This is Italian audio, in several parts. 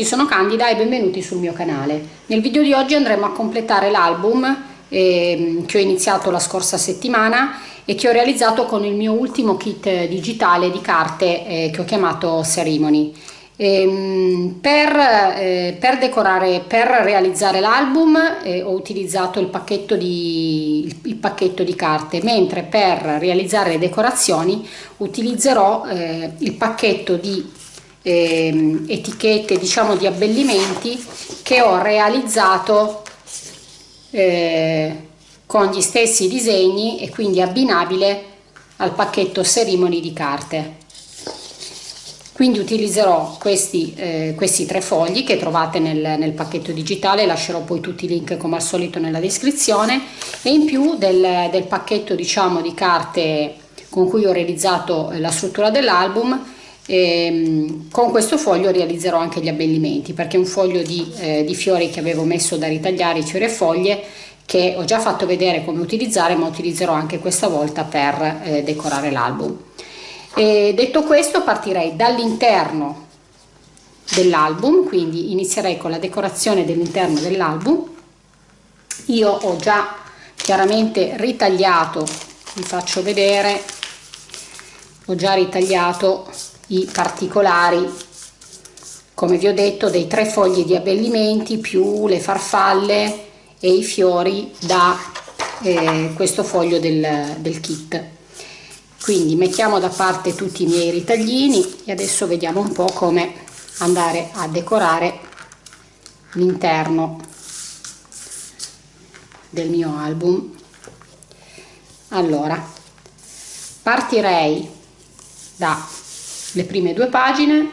Tutti, sono Candida e benvenuti sul mio canale. Nel video di oggi andremo a completare l'album eh, che ho iniziato la scorsa settimana e che ho realizzato con il mio ultimo kit digitale di carte eh, che ho chiamato Ceremony. Ehm, per, eh, per, decorare, per realizzare l'album eh, ho utilizzato il pacchetto, di, il pacchetto, di, carte, mentre per realizzare le decorazioni utilizzerò eh, il pacchetto di ehm, etichette, diciamo di abbellimenti che ho realizzato eh, con gli stessi disegni e quindi abbinabile al pacchetto Ceremony di carte. Quindi utilizzerò questi, eh, questi tre fogli che trovate nel, nel, pacchetto digitale lascerò poi tutti i link come al solito nella descrizione. E in più del, del pacchetto diciamo di carte con cui ho realizzato la struttura dell'album ehm, con questo foglio realizzerò anche gli abbellimenti perché è un foglio di, eh, di fiori che avevo messo da ritagliare fiori e foglie che ho già fatto vedere come utilizzare ma utilizzerò anche questa volta per eh, decorare l'album e detto questo partirei dall'interno dell'album, quindi inizierei con la decorazione dell'interno dell'album. Io ho già chiaramente ritagliato, vi faccio vedere, ho già ritagliato i particolari, come vi ho detto, dei tre fogli di abbellimenti più le farfalle e i fiori da eh, questo foglio del, del kit. Quindi mettiamo da parte tutti i miei ritaglini e adesso vediamo un po' come andare a decorare l'interno del mio album. Allora partirei dalle prime due pagine.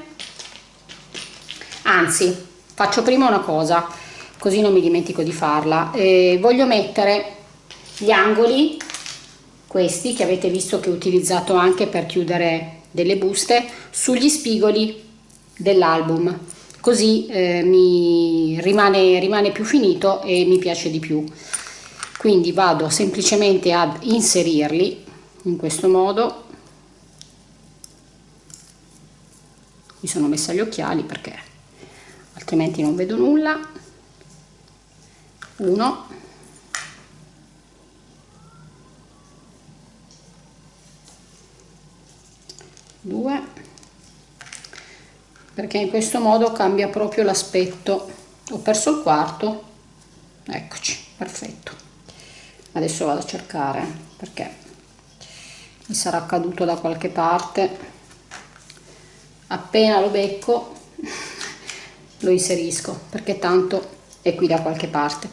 Anzi faccio prima una cosa così non mi dimentico di farla. Eh, voglio mettere gli angoli questi che avete visto che ho utilizzato anche per chiudere delle buste sugli spigoli dell'album. Così eh, mi rimane, rimane più finito e mi piace di più. Quindi vado semplicemente ad inserirli in questo modo mi sono messa gli occhiali perché altrimenti non vedo nulla. Uno. 2 perché in questo modo cambia proprio l'aspetto. Ho perso il quarto. Eccoci perfetto. Adesso vado a cercare perché mi sarà caduto da qualche parte appena lo becco lo inserisco perché tanto è qui da qualche parte.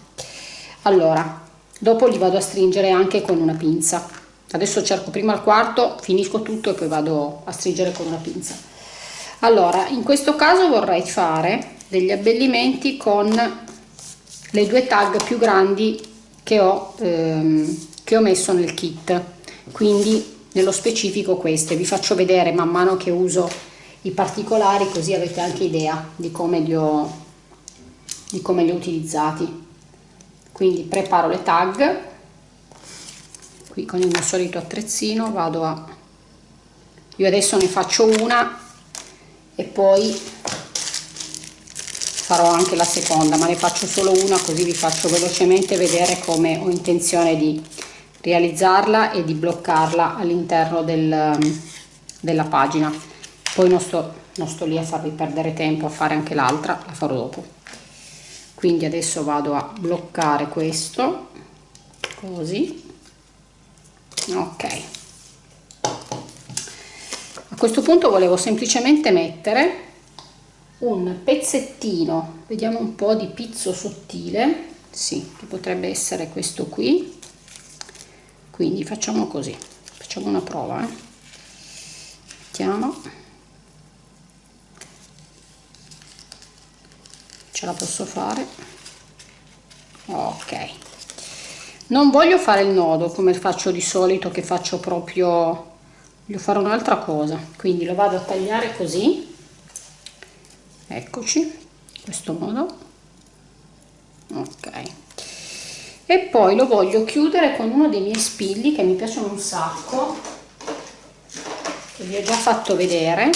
Allora dopo li vado a stringere anche con una pinza. Adesso cerco prima il quarto finisco tutto e poi vado a stringere con una pinza. Allora in questo caso vorrei fare degli abbellimenti con le due tag più grandi che ho, ehm, che ho messo nel kit. Quindi nello specifico queste. Vi faccio vedere man mano che uso i particolari così avete anche idea di come li ho, di come li ho utilizzati. Quindi preparo le tag. Qui con il mio solito attrezzino vado a io adesso ne faccio una e poi farò anche la seconda ma ne faccio solo una così vi faccio velocemente vedere come ho intenzione di realizzarla e di bloccarla all'interno del, della pagina poi non sto, non sto lì a farvi perdere tempo a fare anche l'altra la farò dopo. Quindi adesso vado a bloccare questo così. Ok. A questo punto volevo semplicemente mettere un pezzettino vediamo un po di pizzo sottile. Sì che potrebbe essere questo qui. Quindi facciamo così facciamo una prova eh. mettiamo ce la posso fare? Ok. Non voglio fare il nodo come faccio di solito che faccio proprio voglio fare un'altra cosa. Quindi lo vado a tagliare così. Eccoci in questo modo ok. E poi lo voglio chiudere con uno dei miei spilli che mi piacciono un sacco che vi ho già fatto vedere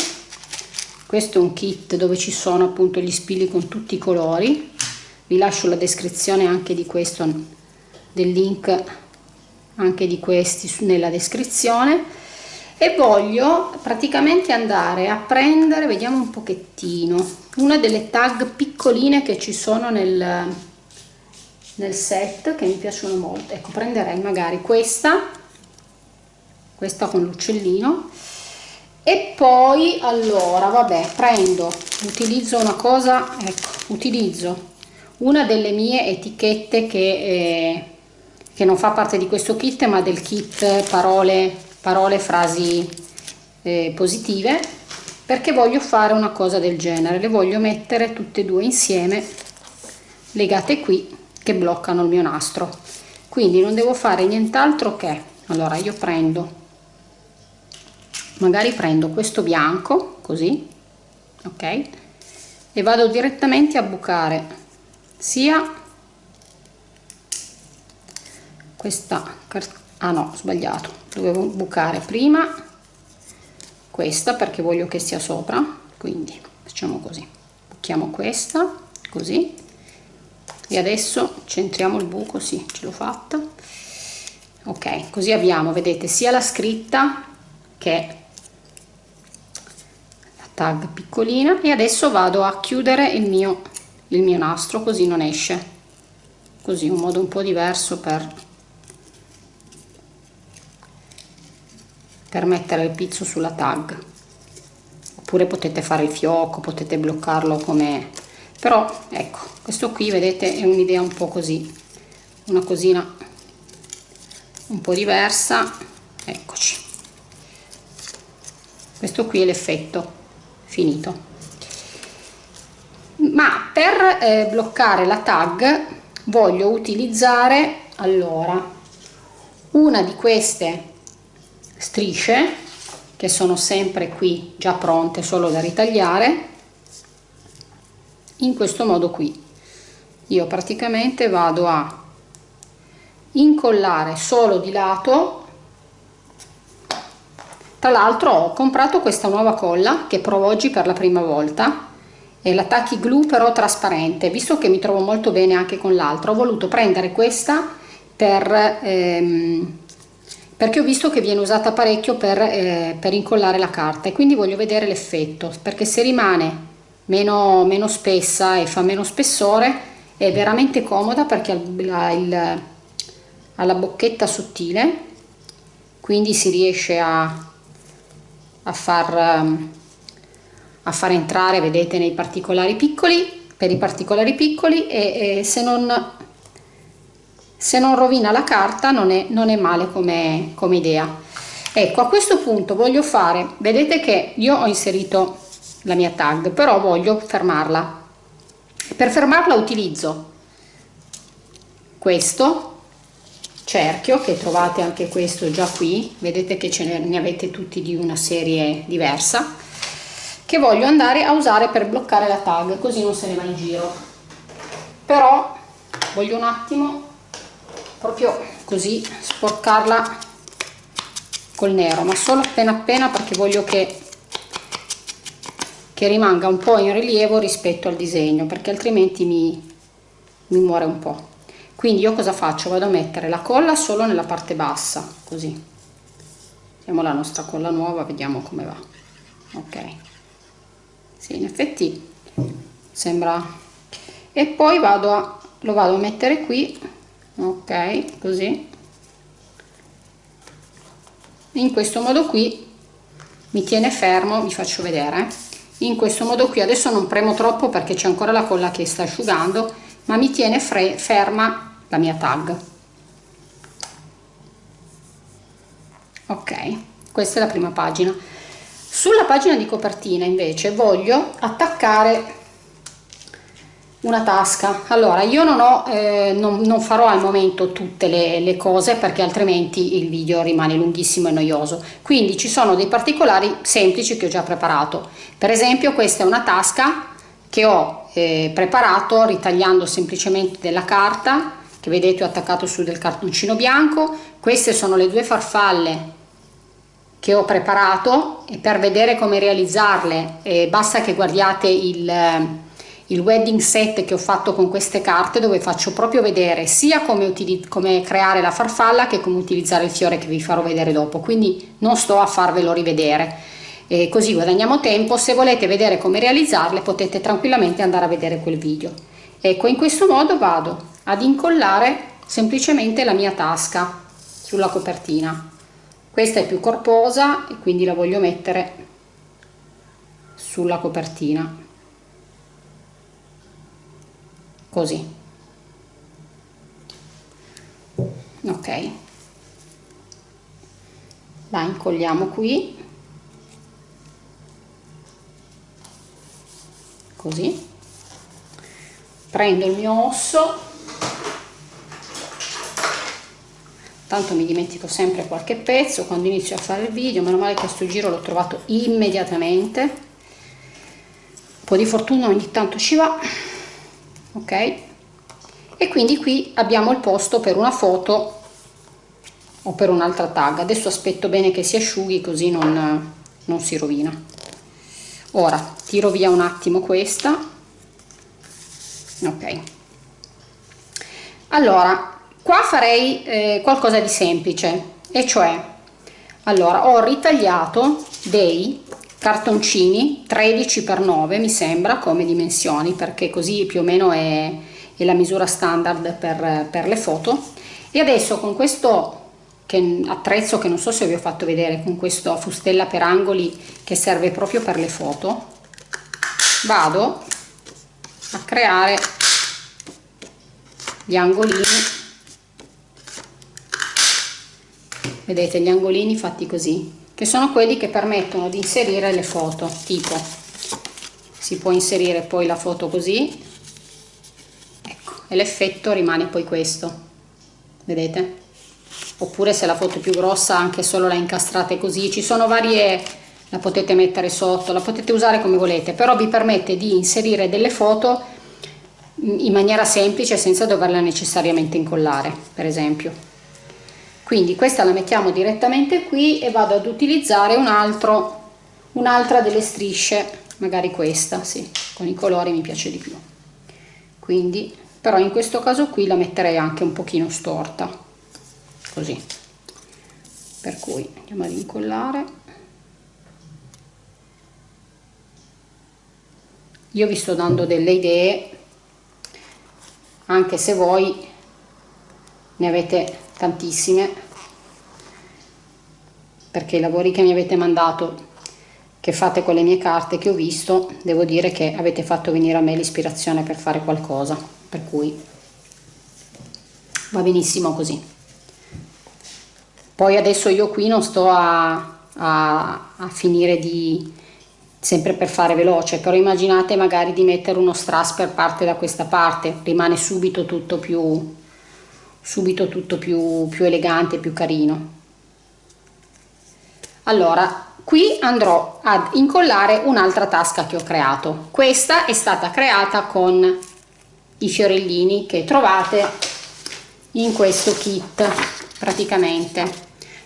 questo è un kit dove ci sono appunto gli spilli con tutti i colori. Vi lascio la descrizione anche di questo del link anche di questi nella descrizione. E voglio praticamente andare a prendere vediamo un pochettino una delle tag piccoline che ci sono nel, nel set che mi piacciono molto. Ecco prenderei magari questa questa con l'uccellino e poi allora vabbè prendo utilizzo una cosa ecco utilizzo una delle mie etichette che, eh, che non fa parte di questo kit ma del kit parole, parole frasi eh, positive perché voglio fare una cosa del genere. Le voglio mettere tutte e due insieme legate qui che bloccano il mio nastro. Quindi non devo fare nient'altro che allora io prendo magari prendo questo bianco così ok? E vado direttamente a bucare sia questa ah no sbagliato. Dovevo bucare prima questa perché voglio che sia sopra quindi facciamo così. Buchiamo questa così. E adesso centriamo il buco sì ce l'ho fatta. Ok così abbiamo vedete sia la scritta che tag piccolina. E adesso vado a chiudere il mio il mio nastro così non esce. Così un modo un po' diverso per per mettere il pizzo sulla tag. Oppure potete fare il fiocco potete bloccarlo come però ecco questo qui vedete è un'idea un po' così. Una cosina un po' diversa. Eccoci. Questo qui è l'effetto finito. Ma per eh, bloccare la tag voglio utilizzare allora una di queste strisce che sono sempre qui già pronte solo da ritagliare in questo modo qui. Io praticamente vado a incollare solo di lato tra l'altro ho comprato questa nuova colla che provo oggi per la prima volta. E la Tacky Glue però trasparente. Visto che mi trovo molto bene anche con l'altra ho voluto prendere questa per ehm, perché ho visto che viene usata parecchio per, eh, per incollare la carta e quindi voglio vedere l'effetto perché se rimane meno, meno spessa e fa meno spessore è veramente comoda perché ha il, ha la bocchetta sottile quindi si riesce a, a far a far entrare vedete nei particolari piccoli per i particolari piccoli e, e se non se non rovina la carta non è, non è male come, come idea. Ecco a questo punto voglio fare vedete che io ho inserito la mia tag però voglio fermarla. Per fermarla utilizzo questo cerchio che trovate anche questo già qui. Vedete che ce ne, avete tutti di una serie diversa che voglio andare a usare per bloccare la tag così non se ne va in giro. Però voglio un attimo proprio così sporcarla col nero ma solo appena appena perché voglio che che rimanga un po' in rilievo rispetto al disegno perché altrimenti mi, mi muore un po' quindi io cosa faccio? Vado a mettere la colla solo nella parte bassa così. Mettiamo la nostra colla nuova vediamo come va. Ok. Sì in effetti sembra. E poi vado a lo vado a mettere qui. Ok così. In questo modo qui mi tiene fermo vi faccio vedere. In questo modo qui adesso non premo troppo perché c'è ancora la colla che sta asciugando ma mi tiene ferma la mia tag. Ok questa è la prima pagina. Sulla pagina di copertina invece voglio attaccare una tasca. Allora io non ho eh, non, non, farò al momento tutte le, le, cose perché altrimenti il video rimane lunghissimo e noioso. Quindi ci sono dei particolari semplici che ho già preparato. Per esempio questa è una tasca che ho eh, preparato ritagliando semplicemente della carta che vedete ho attaccato su del cartoncino bianco. Queste sono le due farfalle che ho preparato e per vedere come realizzarle. Eh, basta che guardiate il, il wedding set che ho fatto con queste carte dove faccio proprio vedere sia come, come creare la farfalla che come utilizzare il fiore che vi farò vedere dopo. Quindi non sto a farvelo rivedere. E così guadagniamo tempo. Se volete vedere come realizzarle potete tranquillamente andare a vedere quel video. Ecco in questo modo vado ad incollare semplicemente la mia tasca sulla copertina. Questa è più corposa e quindi la voglio mettere sulla copertina. Così. Ok. La incolliamo qui. Così. Prendo il mio osso tanto mi dimentico sempre qualche pezzo quando inizio a fare il video. Meno male che a sto giro l'ho trovato immediatamente. Un po' di fortuna ogni tanto ci va. Ok? E quindi qui abbiamo il posto per una foto o per un'altra tag. Adesso aspetto bene che si asciughi così non, non si rovina. Ora tiro via un attimo questa. Ok allora qua farei eh, qualcosa di semplice e cioè allora ho ritagliato dei cartoncini 13 x 9 mi sembra come dimensioni perché così più o meno è, è la misura standard per, per le foto. E adesso con questo che attrezzo che non so se vi ho fatto vedere con questa fustella per angoli che serve proprio per le foto vado a creare gli angolini. Vedete gli angolini fatti così che sono quelli che permettono di inserire le foto tipo si può inserire poi la foto così. Ecco e l'effetto rimane poi questo vedete? Oppure se la foto è più grossa anche solo la incastrate così. Ci sono varie la potete mettere sotto la potete usare come volete però vi permette di inserire delle foto in maniera semplice senza doverla necessariamente incollare per esempio. Quindi questa la mettiamo direttamente qui e vado ad utilizzare un altro un'altra delle strisce magari questa sì con i colori mi piace di più. Quindi però in questo caso qui la metterei anche un pochino storta così. Per cui andiamo ad incollare. Io vi sto dando delle idee anche se voi ne avete tantissime perché i lavori che mi avete mandato che fate con le mie carte che ho visto devo dire che avete fatto venire a me l'ispirazione per fare qualcosa per cui va benissimo così. Poi adesso io qui non sto a, a, a finire di sempre per fare veloce però immaginate magari di mettere uno strass per parte da questa parte rimane subito tutto più subito tutto più, più elegante più carino. Allora qui andrò ad incollare un'altra tasca che ho creato. Questa è stata creata con i fiorellini che trovate in questo kit praticamente.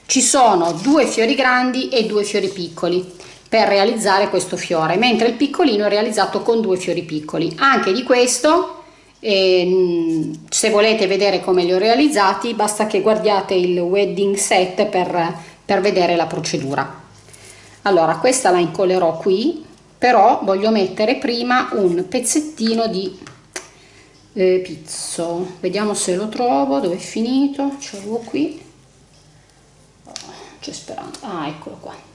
Ci sono due fiori grandi e due fiori piccoli per realizzare questo fiore mentre il piccolino è realizzato con due fiori piccoli. Anche di questo eh, se volete vedere come li ho realizzati basta che guardiate il wedding set per, per vedere la procedura. Allora questa la incollerò qui però voglio mettere prima un pezzettino di eh, pizzo. Vediamo se lo trovo dove è finito. Ce l'avevo qui. C'è speranza ah eccolo qua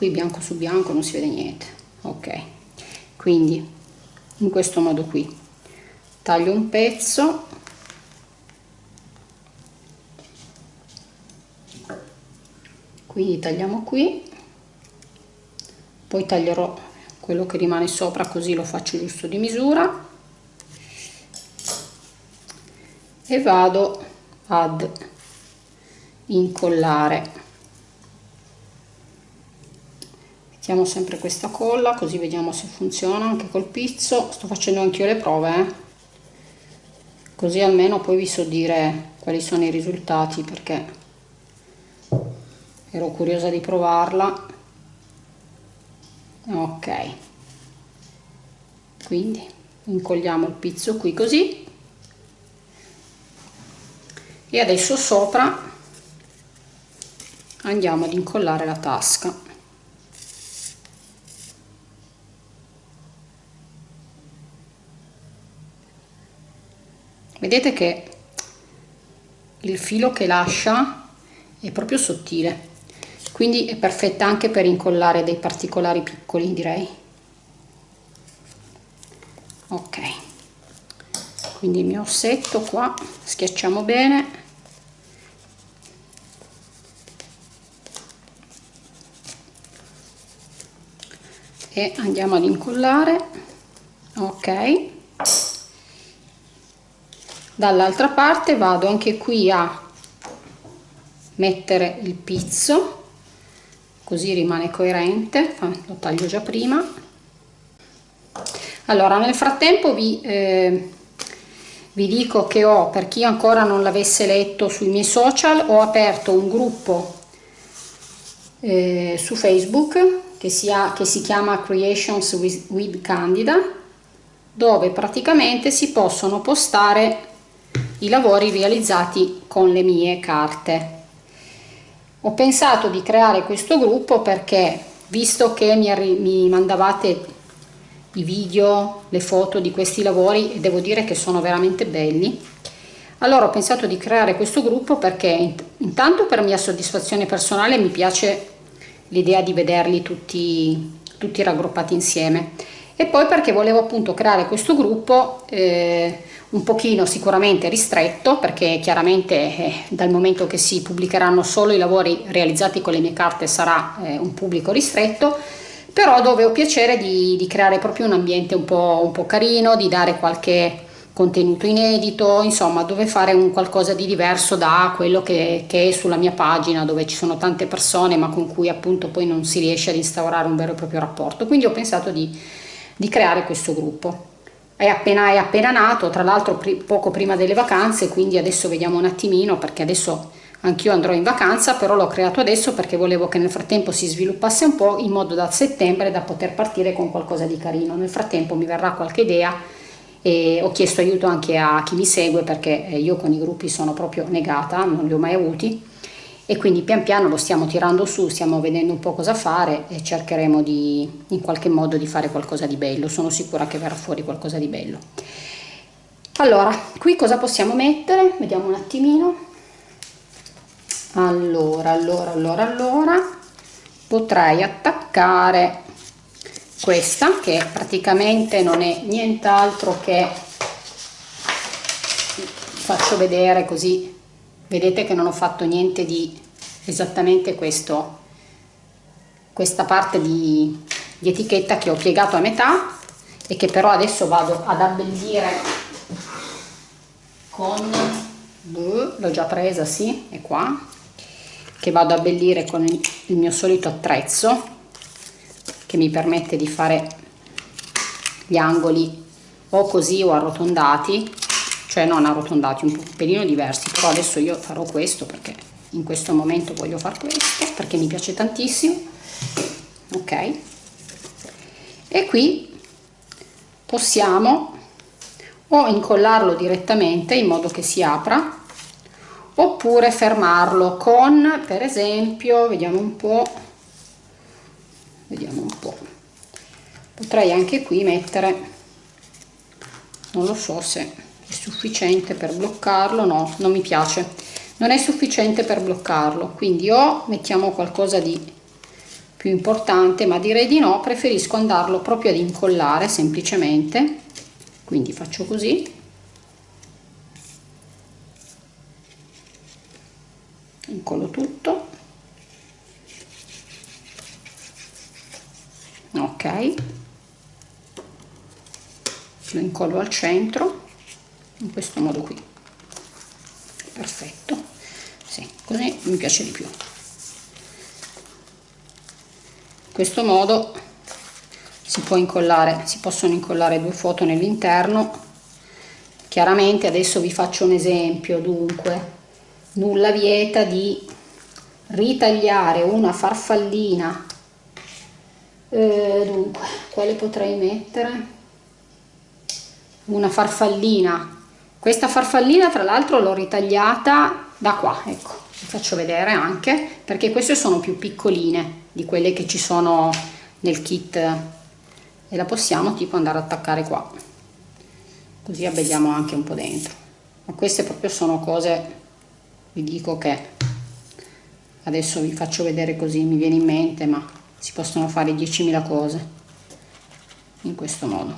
qui bianco su bianco non si vede niente ok? Quindi in questo modo qui. Taglio un pezzo. Quindi tagliamo qui. Poi taglierò quello che rimane sopra così lo faccio giusto di misura. E vado ad incollare mettiamo sempre questa colla così vediamo se funziona anche col pizzo. Sto facendo anche io le prove eh? così almeno poi vi so dire quali sono i risultati perché ero curiosa di provarla. Ok. Quindi incolliamo il pizzo qui così. E adesso sopra andiamo ad incollare la tasca vedete che il filo che lascia è proprio sottile quindi è perfetta anche per incollare dei particolari piccoli direi. Ok. Quindi il mio ossetto qua schiacciamo bene. E andiamo ad incollare. Ok dall'altra parte vado anche qui a mettere il pizzo così rimane coerente lo taglio già prima. Allora nel frattempo vi, eh, vi dico che ho per chi ancora non l'avesse letto sui miei social ho aperto un gruppo eh, su facebook che, sia, che si chiama Creations with, with Candida, dove praticamente si possono postare i lavori realizzati con le mie carte. Ho pensato di creare questo gruppo perché, visto che mi, mi mandavate i video, le foto di questi lavori, e devo dire che sono veramente belli, allora ho pensato di creare questo gruppo perché intanto per mia soddisfazione personale mi piace l'idea di vederli tutti, tutti raggruppati insieme e poi perché volevo appunto creare questo gruppo eh, un pochino sicuramente ristretto perché chiaramente eh, dal momento che si pubblicheranno solo i lavori realizzati con le mie carte sarà eh, un pubblico ristretto però dove ho piacere di, di creare proprio un ambiente un po', un po' carino, di dare qualche contenuto inedito, insomma dove fare un qualcosa di diverso da quello che, che, è sulla mia pagina dove ci sono tante persone ma con cui appunto poi non si riesce ad instaurare un vero e proprio rapporto. Quindi ho pensato di, di creare questo gruppo. È appena, è appena nato, tra l'altro poco prima delle vacanze, quindi adesso vediamo un attimino perché adesso anch'io andrò in vacanza, però l'ho creato adesso perché volevo che nel frattempo si sviluppasse un po' in modo da settembre da poter partire con qualcosa di carino. Nel frattempo mi verrà qualche idea e ho chiesto aiuto anche a chi mi segue perché eh, io con i gruppi sono proprio negata, non li ho mai avuti e quindi pian piano lo stiamo tirando su, stiamo vedendo un po' cosa fare e cercheremo di in qualche modo di fare qualcosa di bello, sono sicura che verrà fuori qualcosa di bello. Allora, qui cosa possiamo mettere? Vediamo un attimino. Allora, allora, allora, allora, potrei attaccare questa che praticamente non è nient'altro che faccio vedere così vedete che non ho fatto niente di esattamente questo questa parte di, di etichetta che ho piegato a metà e che però adesso vado ad abbellire con l'ho già presa sì è qua che vado ad abbellire con il mio solito attrezzo che mi permette di fare gli angoli o così o arrotondati cioè non arrotondati un pelino diversi. Però adesso io farò questo perché in questo momento voglio fare questo perché mi piace tantissimo. Ok. E qui possiamo o incollarlo direttamente in modo che si apra oppure fermarlo con per esempio vediamo un po' vediamo un po' potrei anche qui mettere non lo so se sufficiente per bloccarlo? No non mi piace. Non è sufficiente per bloccarlo quindi o mettiamo qualcosa di più importante ma direi di no preferisco andarlo proprio ad incollare semplicemente. Quindi faccio così. Incollo tutto. Ok. Lo incollo al centro in questo modo qui. Perfetto. Sì, così mi piace di più. In questo modo si può incollare si possono incollare due foto nell'interno. Chiaramente adesso vi faccio un esempio dunque. Nulla vieta di ritagliare una farfallina. Eh, dunque quale potrei mettere? Una farfallina questa farfallina tra l'altro l'ho ritagliata da qua ecco. Vi faccio vedere anche perché queste sono più piccoline di quelle che ci sono nel kit. E la possiamo tipo andare a attaccare qua. Così abbelliamo anche un po' dentro. Ma queste proprio sono cose vi dico che adesso vi faccio vedere così mi viene in mente ma si possono fare 10.000 cose in questo modo.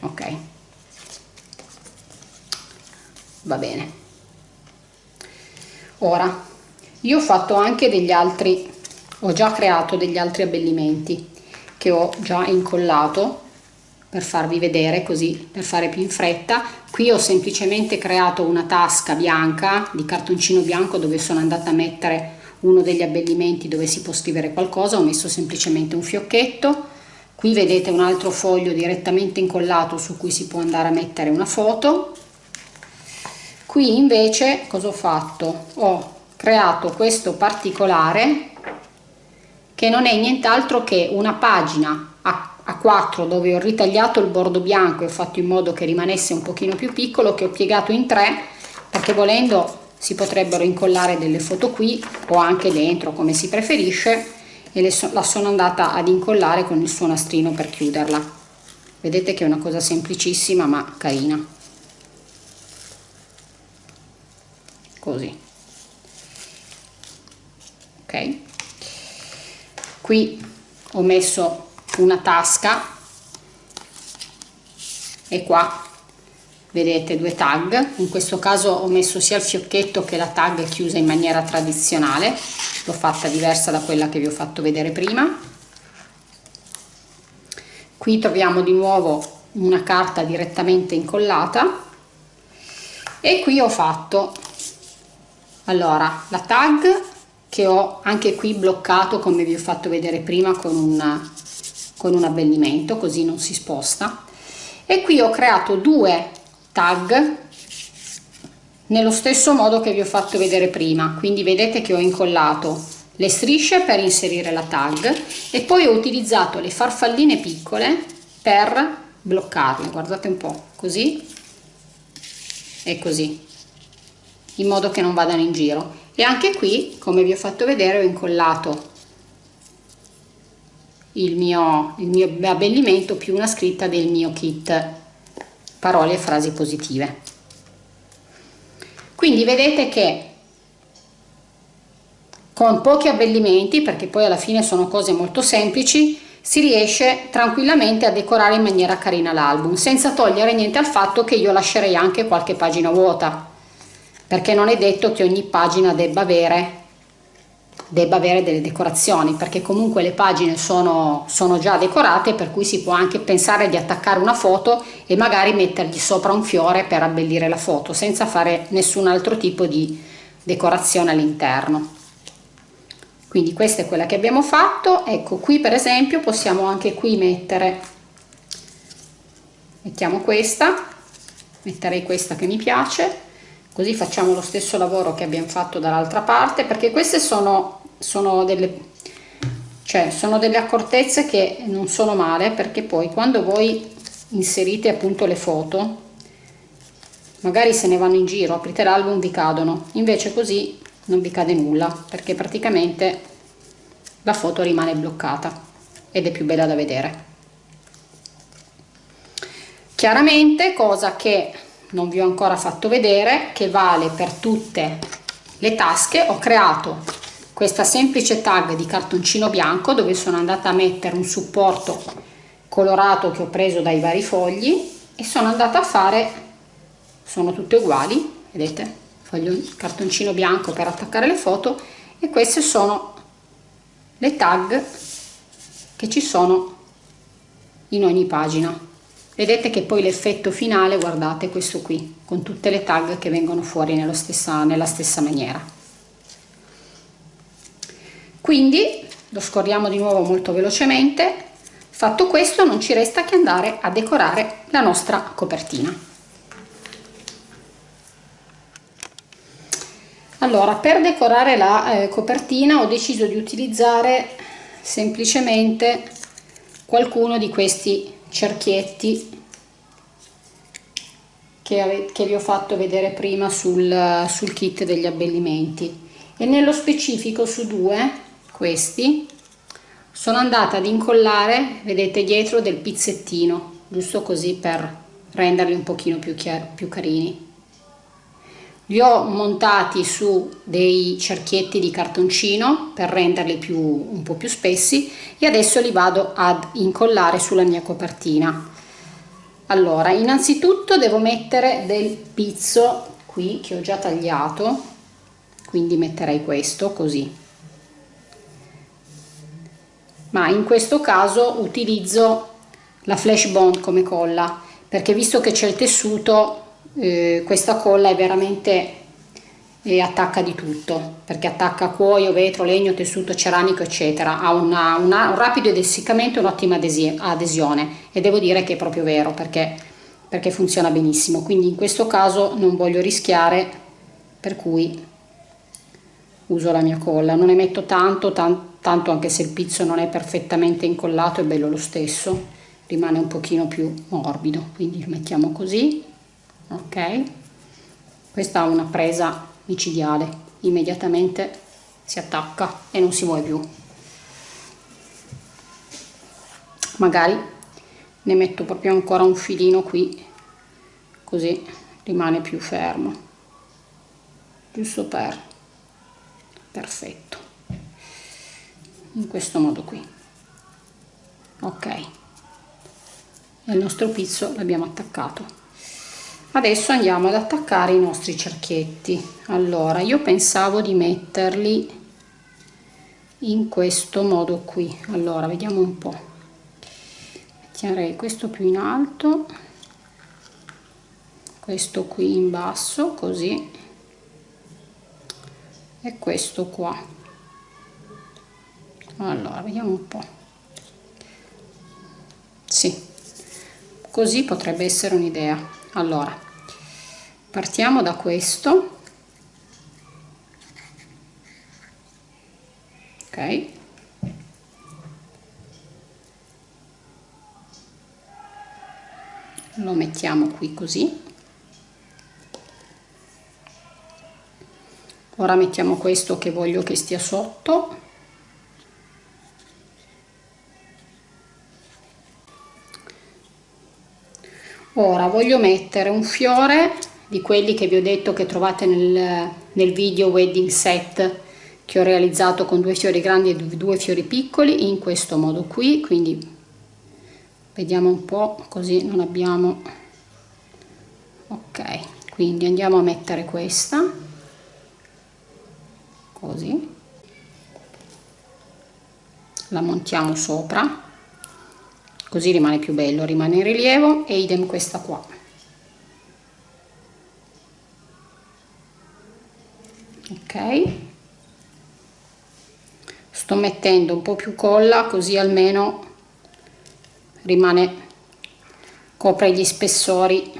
Ok va bene. Ora io ho fatto anche degli altri ho già creato degli altri abbellimenti che ho già incollato per farvi vedere così per fare più in fretta. Qui ho semplicemente creato una tasca bianca di cartoncino bianco dove sono andata a mettere uno degli abbellimenti dove si può scrivere qualcosa. Ho messo semplicemente un fiocchetto. Qui vedete un altro foglio direttamente incollato su cui si può andare a mettere una foto qui invece cosa ho fatto? Ho creato questo particolare che non è nient'altro che una pagina a, a 4 dove ho ritagliato il bordo bianco e ho fatto in modo che rimanesse un pochino più piccolo che ho piegato in tre perché volendo si potrebbero incollare delle foto qui o anche dentro come si preferisce e so, la sono andata ad incollare con il suo nastrino per chiuderla. Vedete che è una cosa semplicissima ma carina così. Ok? Qui ho messo una tasca e qua vedete due tag. In questo caso ho messo sia il fiocchetto che la tag chiusa in maniera tradizionale. L'ho fatta diversa da quella che vi ho fatto vedere prima. Qui troviamo di nuovo una carta direttamente incollata. E qui ho fatto allora la tag che ho anche qui bloccato come vi ho fatto vedere prima con un, con un abbellimento così non si sposta. E qui ho creato due tag nello stesso modo che vi ho fatto vedere prima. Quindi vedete che ho incollato le strisce per inserire la tag e poi ho utilizzato le farfalline piccole per bloccarle. Guardate un po' così e così in modo che non vadano in giro. E anche qui come vi ho fatto vedere ho incollato il mio, il mio abbellimento più una scritta del mio kit. Parole e frasi positive. Quindi vedete che con pochi abbellimenti, perché poi alla fine sono cose molto semplici, si riesce tranquillamente a decorare in maniera carina l'album, senza togliere niente al fatto che io lascerei anche qualche pagina vuota, perché non è detto che ogni pagina debba avere debba avere delle decorazioni perché comunque le pagine sono, sono già decorate per cui si può anche pensare di attaccare una foto e magari mettergli sopra un fiore per abbellire la foto senza fare nessun altro tipo di decorazione all'interno. Quindi questa è quella che abbiamo fatto. Ecco qui per esempio possiamo anche qui mettere mettiamo questa metterei questa che mi piace così facciamo lo stesso lavoro che abbiamo fatto dall'altra parte perché queste sono, sono delle cioè sono delle accortezze che non sono male perché poi quando voi inserite appunto le foto magari se ne vanno in giro aprite l'album vi cadono. Invece così non vi cade nulla perché praticamente la foto rimane bloccata ed è più bella da vedere. Chiaramente cosa che non vi ho ancora fatto vedere che vale per tutte le tasche ho creato questa semplice tag di cartoncino bianco dove sono andata a mettere un supporto colorato che ho preso dai vari fogli e sono andata a fare sono tutte uguali vedete? Foglio cartoncino bianco per attaccare le foto e queste sono le tag che ci sono in ogni pagina vedete che poi l'effetto finale guardate questo qui con tutte le tag che vengono fuori stessa, nella stessa maniera. Quindi lo scorriamo di nuovo molto velocemente. Fatto questo non ci resta che andare a decorare la nostra copertina. Allora per decorare la eh, copertina ho deciso di utilizzare semplicemente qualcuno di questi cerchietti che, che vi ho fatto vedere prima sul, sul kit degli abbellimenti. E nello specifico su due questi sono andata ad incollare vedete dietro del pizzettino giusto così per renderli un pochino più, più carini li ho montati su dei cerchietti di cartoncino per renderli più, un po' più spessi e adesso li vado ad incollare sulla mia copertina. Allora innanzitutto devo mettere del pizzo qui che ho già tagliato quindi metterei questo così. Ma in questo caso utilizzo la flash bond come colla perché visto che c'è il tessuto eh, questa colla è veramente e attacca di tutto perché attacca cuoio, vetro, legno, tessuto ceramico eccetera. Ha una, una, un rapido essiccamento e un'ottima adesione. E devo dire che è proprio vero perché, perché funziona benissimo. Quindi in questo caso non voglio rischiare per cui uso la mia colla. Non ne metto tanto tan, tanto anche se il pizzo non è perfettamente incollato è bello lo stesso. Rimane un pochino più morbido quindi lo mettiamo così ok? Questa ha una presa micidiale. Immediatamente si attacca e non si muove più. Magari ne metto proprio ancora un filino qui così rimane più fermo. Giusto per perfetto. In questo modo qui. Ok. E il nostro pizzo l'abbiamo attaccato adesso andiamo ad attaccare i nostri cerchietti. Allora io pensavo di metterli in questo modo qui. Allora vediamo un po. Metterei questo più in alto questo qui in basso così e questo qua. Allora vediamo un po. Sì così potrebbe essere un'idea allora partiamo da questo. Ok. Lo mettiamo qui così. Ora mettiamo questo che voglio che stia sotto ora voglio mettere un fiore di quelli che vi ho detto che trovate nel, nel video wedding set che ho realizzato con due fiori grandi e due fiori piccoli in questo modo qui. Quindi vediamo un po' così non abbiamo ok quindi andiamo a mettere questa così. La montiamo sopra così rimane più bello rimane in rilievo e idem questa qua. Ok. Sto mettendo un po più colla così almeno rimane copre gli spessori.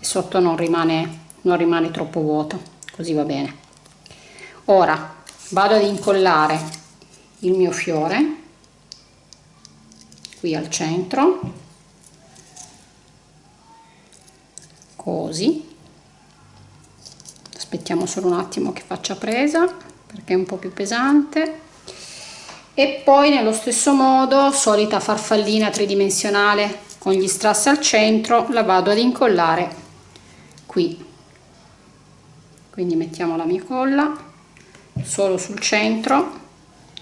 E sotto non rimane non rimane troppo vuoto così va bene. Ora vado ad incollare il mio fiore qui al centro. Così. Aspettiamo solo un attimo che faccia presa perché è un po' più pesante. E poi nello stesso modo solita farfallina tridimensionale con gli strass al centro la vado ad incollare qui. Quindi mettiamo la mia colla solo sul centro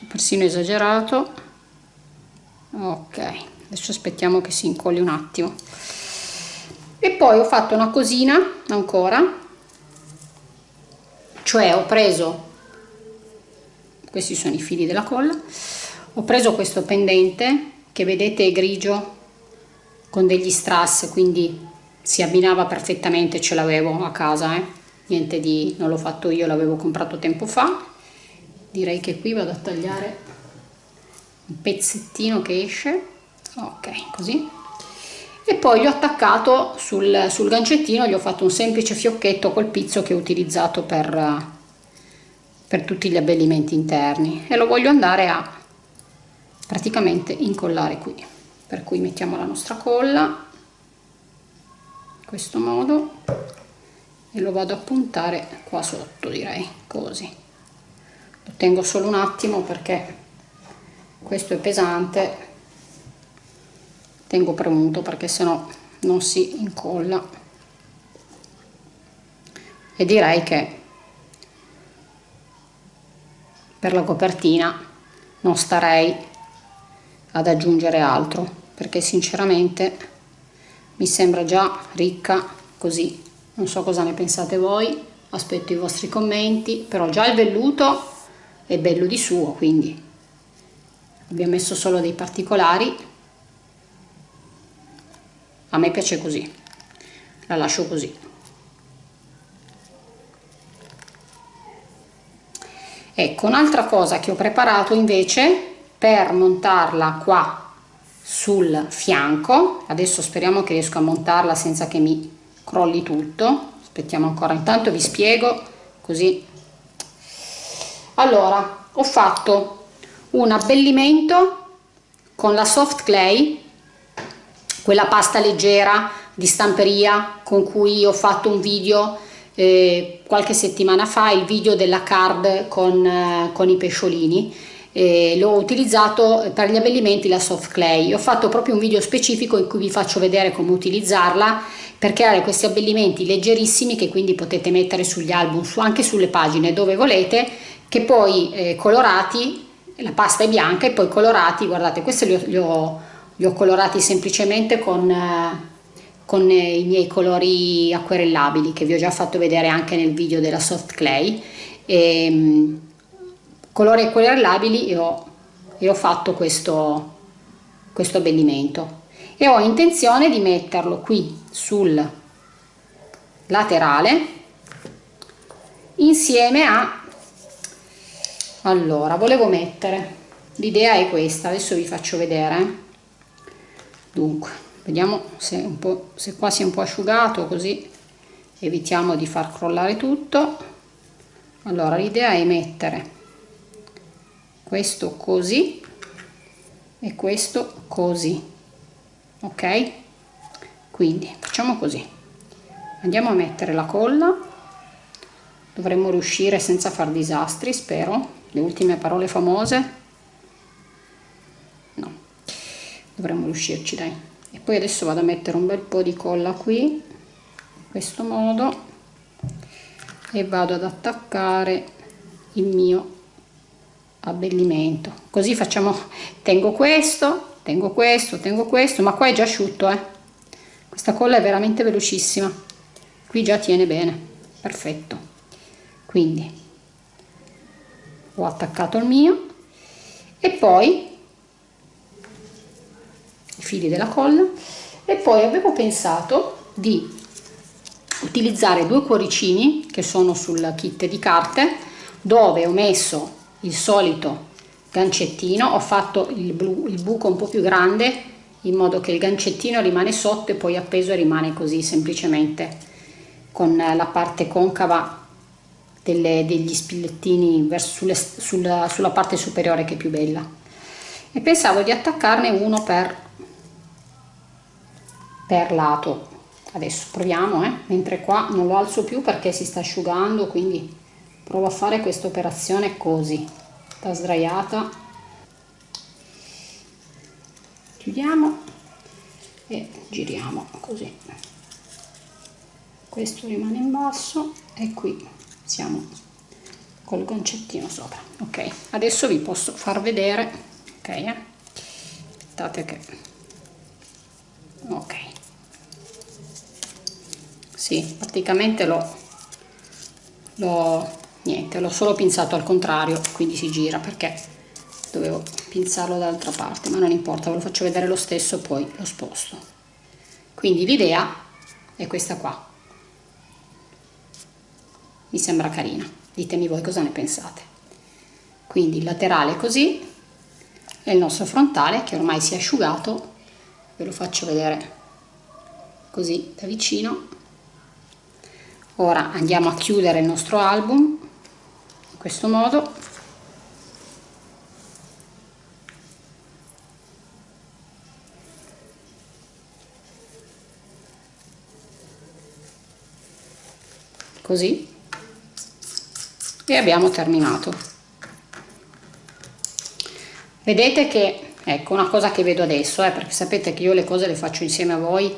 persino esagerato ok adesso aspettiamo che si incolli un attimo. E poi ho fatto una cosina ancora. Cioè ho preso questi sono i fili della colla ho preso questo pendente che vedete è grigio con degli strass quindi si abbinava perfettamente ce l'avevo a casa eh? niente di non l'ho fatto io l'avevo comprato tempo fa. Direi che qui vado a tagliare pezzettino che esce. Ok così. E poi gli ho attaccato sul, sul gancettino gli ho fatto un semplice fiocchetto col pizzo che ho utilizzato per, per tutti gli abbellimenti interni. E lo voglio andare a praticamente incollare qui. Per cui mettiamo la nostra colla in questo modo e lo vado a puntare qua sotto direi così. Lo tengo solo un attimo perché questo è pesante. Tengo premuto perché sennò non si incolla. E direi che per la copertina non starei ad aggiungere altro perché sinceramente mi sembra già ricca così non so cosa ne pensate voi aspetto i vostri commenti però già il velluto è bello di suo quindi abbiamo messo solo dei particolari. A me piace così. La lascio così. Ecco un'altra cosa che ho preparato invece per montarla qua sul fianco. Adesso speriamo che riesco a montarla senza che mi crolli tutto. Aspettiamo ancora. Intanto vi spiego così. Allora ho fatto un abbellimento con la soft clay quella pasta leggera di stamperia con cui ho fatto un video eh, qualche settimana fa, il video della card con, eh, con i pesciolini. Eh, l'ho utilizzato per gli abbellimenti la soft clay. Ho fatto proprio un video specifico in cui vi faccio vedere come utilizzarla per creare questi abbellimenti leggerissimi che quindi potete mettere sugli album su, anche sulle pagine dove volete che poi eh, colorati la pasta è bianca e poi colorati guardate questi li ho, li ho li ho colorati semplicemente con, eh, con i miei colori acquerellabili che vi ho già fatto vedere anche nel video della soft clay. E, ehm, colori acquerellabili e ho, e ho fatto questo, questo abbellimento. E ho intenzione di metterlo qui sul laterale insieme a allora volevo mettere l'idea è questa adesso vi faccio vedere. Dunque vediamo se, un po', se qua si è un po' asciugato così evitiamo di far crollare tutto. Allora l'idea è mettere questo così e questo così ok? Quindi facciamo così. Andiamo a mettere la colla. Dovremmo riuscire senza far disastri spero le ultime parole famose? Dovremmo riuscirci dai. E poi adesso vado a mettere un bel po' di colla qui in questo modo e vado ad attaccare il mio abbellimento. Così facciamo tengo questo tengo questo tengo questo ma qua è già asciutto eh. Questa colla è veramente velocissima. Qui già tiene bene. Perfetto. Quindi ho attaccato il mio. E poi i fili della colla. E poi avevo pensato di utilizzare due cuoricini che sono sul kit di carte dove ho messo il solito gancettino ho fatto il, blu, il buco un po' più grande in modo che il gancettino rimane sotto e poi appeso rimane così semplicemente con la parte concava delle, degli spillettini sulle, sulla, sulla parte superiore che è più bella. E pensavo di attaccarne uno per per lato. Adesso proviamo eh? mentre qua non lo alzo più perché si sta asciugando quindi provo a fare questa operazione così. Sta sdraiata. Chiudiamo e giriamo così. Questo rimane in basso e qui siamo col gancettino sopra ok? Adesso vi posso far vedere ok eh? aspettate che ok. Sì praticamente l'ho niente l'ho solo pinzato al contrario quindi si gira perché dovevo pinzarlo dall'altra parte ma non importa ve lo faccio vedere lo stesso poi lo sposto. Quindi l'idea è questa qua mi sembra carina. Ditemi voi cosa ne pensate. Quindi il laterale così e il nostro frontale che ormai si è asciugato ve lo faccio vedere così da vicino. Ora andiamo a chiudere il nostro album in questo modo. Così e abbiamo terminato. Vedete che ecco una cosa che vedo adesso eh, perché sapete che io le cose le faccio insieme a voi.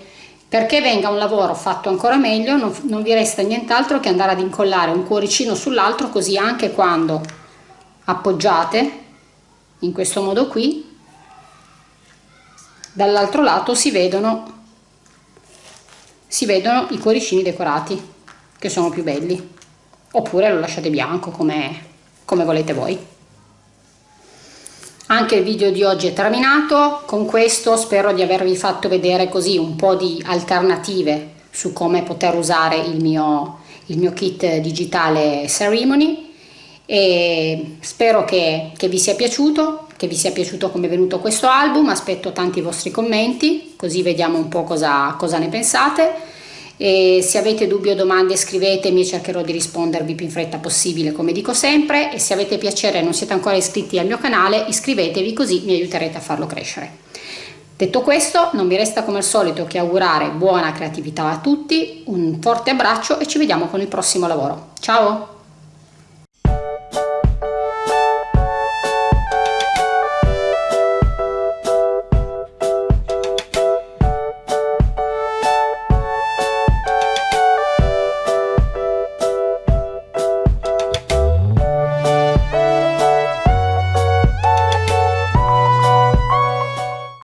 Perché venga un lavoro fatto ancora meglio non, non vi resta nient'altro che andare ad incollare un cuoricino sull'altro così anche quando appoggiate in questo modo qui dall'altro lato si vedono si vedono i cuoricini decorati che sono più belli oppure lo lasciate bianco come, come volete voi. Anche il video di oggi è terminato. Con questo spero di avervi fatto vedere così un po' di alternative su come poter usare il mio, il mio kit digitale ceremony. E spero che, che vi sia piaciuto che vi sia piaciuto come è venuto questo album. Aspetto tanti vostri commenti così vediamo un po' cosa, cosa ne pensate e se avete dubbi o domande scrivetemi e cercherò di rispondervi più in fretta possibile come dico sempre e se avete piacere e non siete ancora iscritti al mio canale iscrivetevi così mi aiuterete a farlo crescere. Detto questo non mi resta come al solito che augurare buona creatività a tutti, un forte abbraccio e ci vediamo con il prossimo lavoro. Ciao!